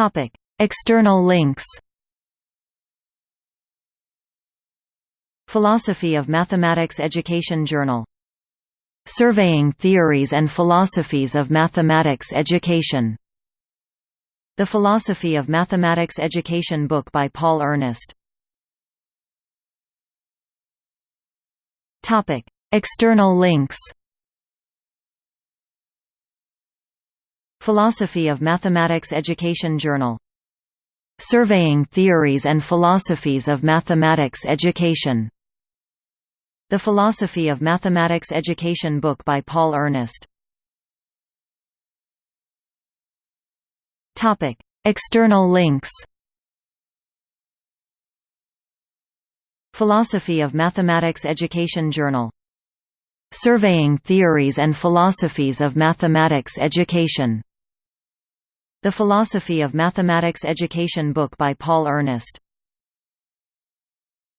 Topic: External links. Philosophy of Mathematics Education Journal. Surveying Theories and Philosophies of Mathematics Education. The Philosophy of Mathematics Education book by Paul Ernest. Topic: External links. Philosophy of Mathematics Education Journal. Surveying Theories and Philosophies of Mathematics Education. The Philosophy of Mathematics Education book by Paul Ernest. Topic: External links. Philosophy of Mathematics Education Journal. Surveying Theories and Philosophies of Mathematics Education. The Philosophy of Mathematics Education book by Paul Ernest